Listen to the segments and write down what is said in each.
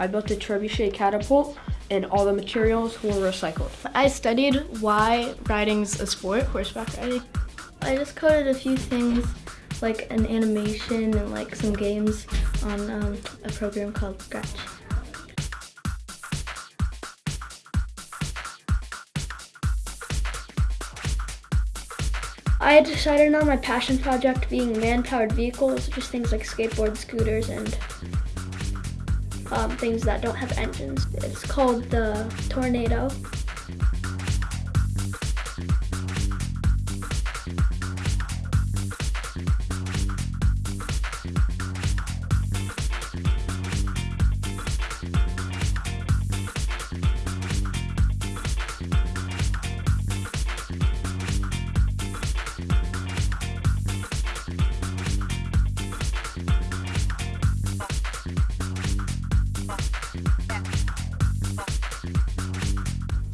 I built a trebuchet catapult and all the materials were recycled. I studied why riding's a sport, horseback riding. I just coded a few things like an animation and like some games on um, a program called Scratch. I decided on my passion project being man-powered vehicles, just things like skateboards, scooters, and um, things that don't have engines. It's called the Tornado.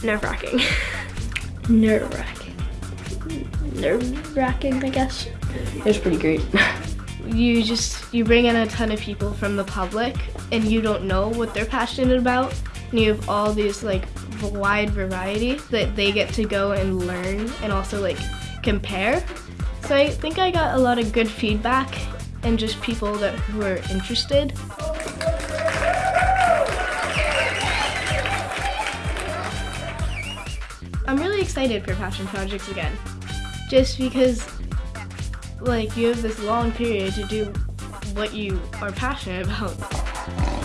Nerve-wracking. Nerve-wracking. Nerve-wracking, I guess. It was pretty great. You just, you bring in a ton of people from the public and you don't know what they're passionate about. And you have all these like wide variety that they get to go and learn and also like compare. So I think I got a lot of good feedback and just people that were interested. I'm really excited for passion projects again. Just because like you have this long period to do what you are passionate about.